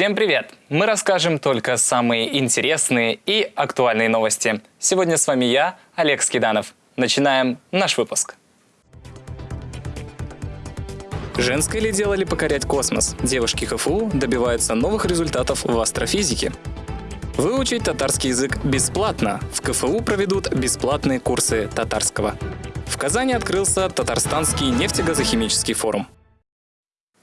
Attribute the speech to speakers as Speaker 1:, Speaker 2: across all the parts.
Speaker 1: Всем привет! Мы расскажем только самые интересные и актуальные новости. Сегодня с вами я, Олег Скиданов. Начинаем наш выпуск. Женское ли дело ли покорять космос? Девушки ХФУ добиваются новых результатов в астрофизике. Выучить татарский язык бесплатно. В КФУ проведут бесплатные курсы татарского. В Казани открылся Татарстанский нефтегазохимический форум.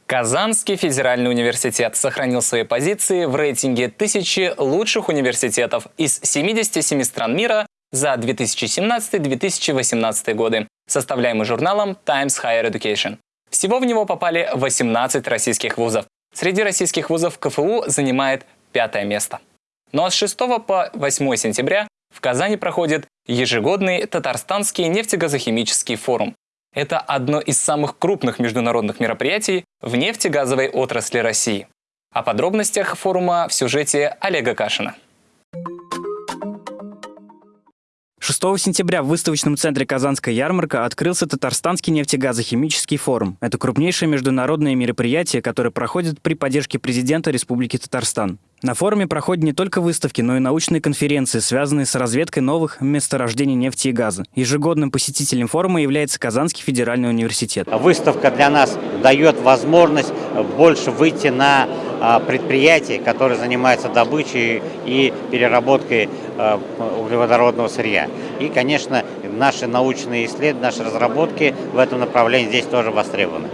Speaker 1: Казанский федеральный университет сохранил свои позиции в рейтинге тысячи лучших университетов из 77 стран мира за 2017-2018 годы, составляемый журналом Times Higher Education. Всего в него попали 18 российских вузов. Среди российских вузов КФУ занимает пятое место. Ну а с 6 по 8 сентября в Казани проходит ежегодный Татарстанский нефтегазохимический форум. Это одно из самых крупных международных мероприятий в нефтегазовой отрасли России. О подробностях форума в сюжете Олега Кашина.
Speaker 2: 6 сентября в выставочном центре «Казанская ярмарка» открылся Татарстанский нефтегазохимический форум. Это крупнейшее международное мероприятие, которое проходит при поддержке президента Республики Татарстан. На форуме проходят не только выставки, но и научные конференции, связанные с разведкой новых месторождений нефти и газа. Ежегодным посетителем форума является Казанский федеральный университет.
Speaker 3: Выставка для нас дает возможность больше выйти на а, предприятия, которые занимаются добычей и переработкой а, углеводородного сырья. И, конечно, наши научные исследования, наши разработки в этом направлении здесь тоже востребованы.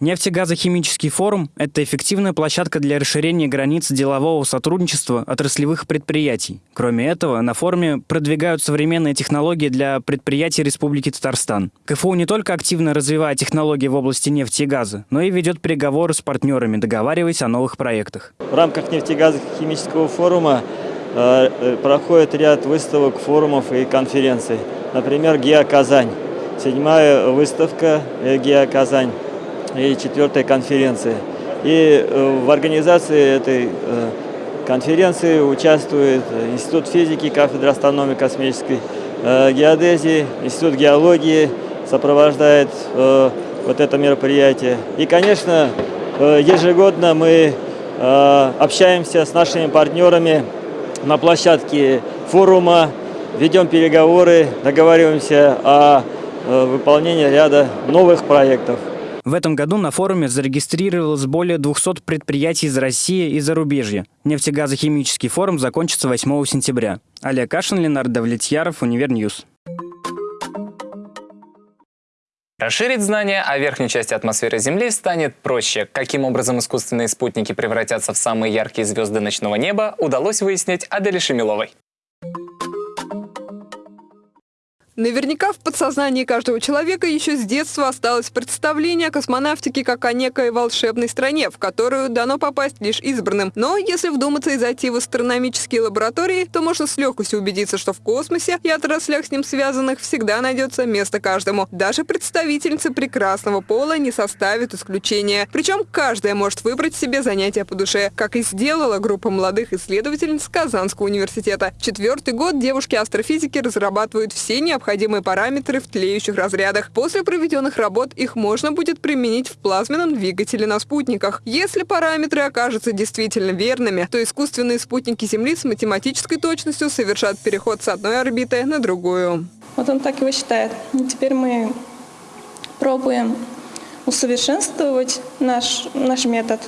Speaker 2: Нефтегазохимический форум – это эффективная площадка для расширения границ делового сотрудничества отраслевых предприятий. Кроме этого, на форуме продвигают современные технологии для предприятий Республики Татарстан. КФУ не только активно развивает технологии в области нефти и газа, но и ведет переговоры с партнерами, договариваясь о новых проектах.
Speaker 4: В рамках нефтегазохимического форума э, э проходит ряд выставок, форумов и конференций. Например, ГИА «Казань». Седьмая выставка э, ГИА «Казань» и четвертой конференции. И э, в организации этой э, конференции участвует Институт физики, кафедра астрономии космической э, геодезии, Институт геологии сопровождает вот это мероприятие. И, конечно, ежегодно мы общаемся с нашими партнерами на площадке форума, ведем переговоры, договариваемся о выполнении ряда новых проектов.
Speaker 2: В этом году на форуме зарегистрировалось более 200 предприятий из России и зарубежья. Нефтегазохимический форум закончится 8 сентября. Олег Кашин, Ленардо Давлетьяров, Univer News.
Speaker 1: Расширить знания о верхней части атмосферы Земли станет проще. Каким образом искусственные спутники превратятся в самые яркие звезды ночного неба, удалось выяснить Аделе Шемиловой.
Speaker 5: Наверняка в подсознании каждого человека еще с детства осталось представление о космонавтике как о некой волшебной стране, в которую дано попасть лишь избранным. Но если вдуматься и зайти в астрономические лаборатории, то можно с легкостью убедиться, что в космосе и отраслях с ним связанных всегда найдется место каждому. Даже представительницы прекрасного пола не составят исключения. Причем каждая может выбрать себе занятие по душе, как и сделала группа молодых исследовательниц Казанского университета. Четвертый год девушки-астрофизики разрабатывают все необходимые необходимые параметры в тлеющих разрядах. После проведенных работ их можно будет применить в плазменном двигателе на спутниках. Если параметры окажутся действительно верными, то искусственные спутники Земли с математической точностью совершат переход с одной орбиты на другую.
Speaker 6: Вот он так его считает. И теперь мы пробуем усовершенствовать наш, наш метод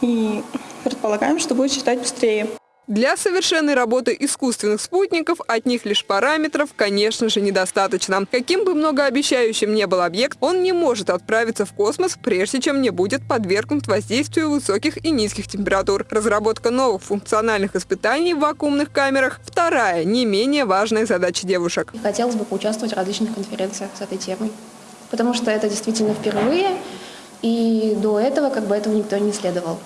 Speaker 6: и предполагаем, что будет считать быстрее.
Speaker 5: Для совершенной работы искусственных спутников от них лишь параметров, конечно же, недостаточно. Каким бы многообещающим ни был объект, он не может отправиться в космос, прежде чем не будет подвергнут воздействию высоких и низких температур. Разработка новых функциональных испытаний в вакуумных камерах – вторая, не менее важная задача девушек.
Speaker 7: Хотелось бы поучаствовать в различных конференциях с этой темой, потому что это действительно впервые, и до этого как бы этого никто не исследовал.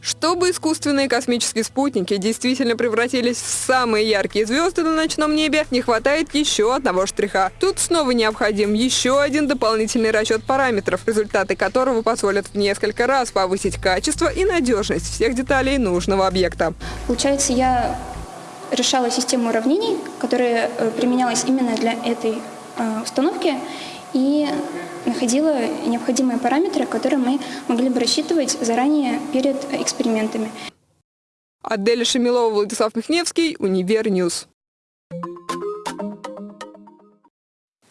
Speaker 5: Чтобы искусственные космические спутники действительно превратились в самые яркие звезды на ночном небе, не хватает еще одного штриха. Тут снова необходим еще один дополнительный расчет параметров, результаты которого позволят в несколько раз повысить качество и надежность всех деталей нужного объекта.
Speaker 7: Получается, я решала систему уравнений, которая э, применялась именно для этой э, установки,
Speaker 8: и находила необходимые параметры, которые мы могли бы рассчитывать заранее перед экспериментами.
Speaker 5: Аделя Шамилова, Владислав Михневский, UniverNews.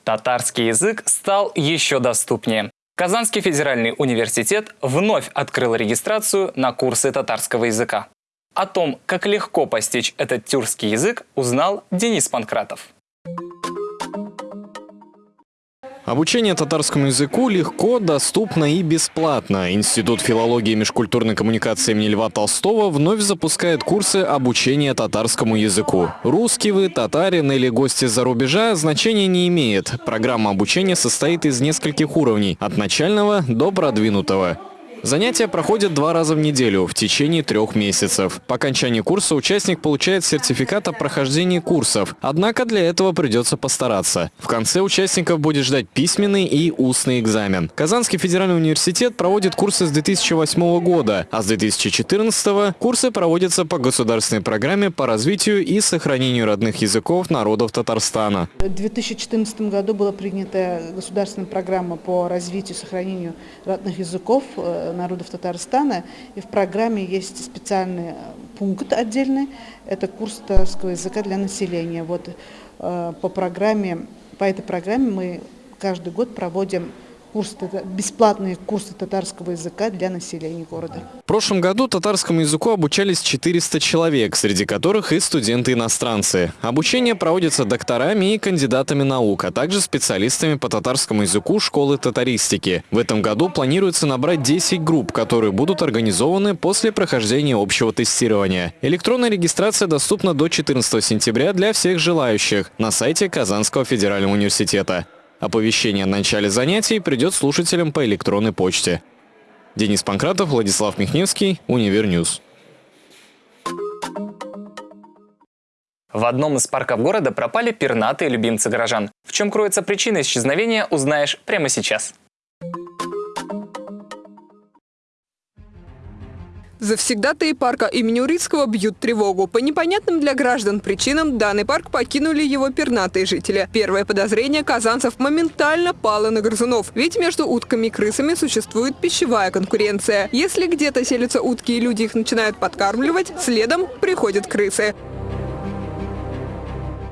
Speaker 1: Татарский язык стал еще доступнее. Казанский федеральный университет вновь открыл регистрацию на курсы татарского языка. О том, как легко постичь этот тюркский язык, узнал Денис Панкратов.
Speaker 9: Обучение татарскому языку легко, доступно и бесплатно. Институт филологии и межкультурной коммуникации имени Льва Толстого вновь запускает курсы обучения татарскому языку. Русский вы, татарин или гости за рубежа значения не имеет. Программа обучения состоит из нескольких уровней, от начального до продвинутого. Занятия проходят два раза в неделю в течение трех месяцев. По окончании курса участник получает сертификат о прохождении курсов, однако для этого придется постараться. В конце участников будет ждать письменный и устный экзамен. Казанский федеральный университет проводит курсы с 2008 года, а с 2014 курсы проводятся по государственной программе по развитию и сохранению родных языков народов Татарстана.
Speaker 10: В 2014 году была принята государственная программа по развитию и сохранению родных языков э, народов Татарстана. И в программе есть специальный пункт отдельный. Это курс татарского языка для населения. Вот э, по программе, по этой программе мы каждый год проводим курс, бесплатные курсы татарского языка для населения города.
Speaker 9: В прошлом году татарскому языку обучались 400 человек, среди которых и студенты-иностранцы. Обучение проводится докторами и кандидатами наук, а также специалистами по татарскому языку школы татаристики. В этом году планируется набрать 10 групп, которые будут организованы после прохождения общего тестирования. Электронная регистрация доступна до 14 сентября для всех желающих на сайте Казанского федерального университета. Оповещение о начале занятий придет слушателям по электронной почте. Денис Панкратов, Владислав Михневский, UniverNews.
Speaker 1: В одном из парков города пропали пернатые любимцы горожан. В чем кроется причина исчезновения, узнаешь прямо сейчас.
Speaker 5: Завсегдатые парка имени Урицкого бьют тревогу. По непонятным для граждан причинам данный парк покинули его пернатые жители. Первое подозрение казанцев моментально пало на грызунов. Ведь между утками и крысами существует пищевая конкуренция. Если где-то селятся утки и люди их начинают подкармливать, следом приходят крысы.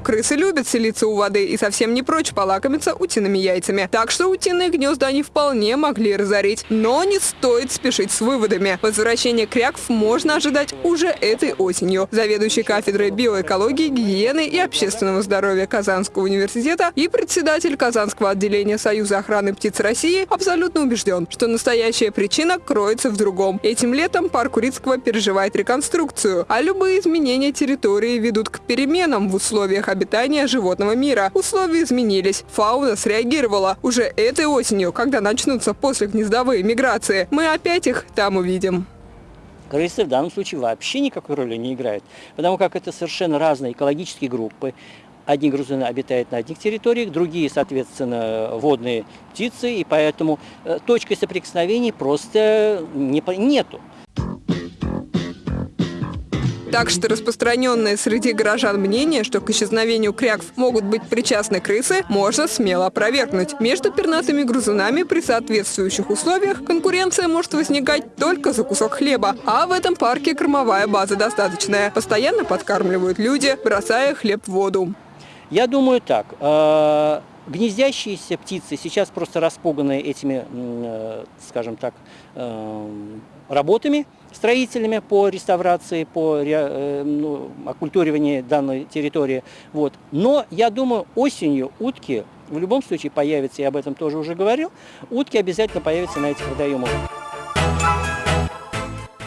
Speaker 5: Крысы любят селиться у воды и совсем не прочь полакомиться утиными яйцами. Так что утиные гнезда они вполне могли разорить. Но не стоит спешить с выводами. Возвращение кряков можно ожидать уже этой осенью. Заведующий кафедрой биоэкологии, гигиены и общественного здоровья Казанского университета и председатель Казанского отделения Союза охраны птиц России абсолютно убежден, что настоящая причина кроется в другом. Этим летом парк Урицкого переживает реконструкцию, а любые изменения территории ведут к переменам в условиях обитания животного мира. Условия изменились. Фауна среагировала. Уже этой осенью, когда начнутся после гнездовые миграции, мы опять их там увидим.
Speaker 11: Крысы в данном случае вообще никакой роли не играют, потому как это совершенно разные экологические группы. Одни грызуны обитают на одних территориях, другие, соответственно, водные птицы, и поэтому э, точкой соприкосновений просто не, нету.
Speaker 5: Так что распространенное среди горожан мнение, что к исчезновению кряков могут быть причастны крысы, можно смело опровергнуть. Между пернатыми грызунами при соответствующих условиях конкуренция может возникать только за кусок хлеба. А в этом парке кормовая база достаточная. Постоянно подкармливают люди, бросая хлеб в воду.
Speaker 11: Я думаю так. Э, гнездящиеся птицы сейчас просто распуганы этими, э, скажем так, э, работами строителями по реставрации, по э, ну, оккультуриванию данной территории. Вот. Но я думаю, осенью утки в любом случае появятся, я об этом тоже уже говорил, утки обязательно появятся на этих водоемах.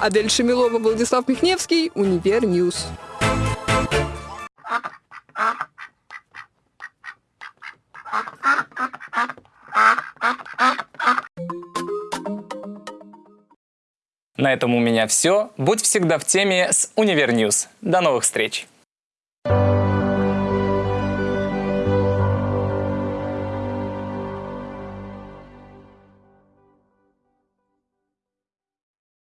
Speaker 5: Адель Шамилова, Владислав Михневский, UniverNews.
Speaker 1: На этом у меня все. Будь всегда в теме с UniverNews. До новых встреч!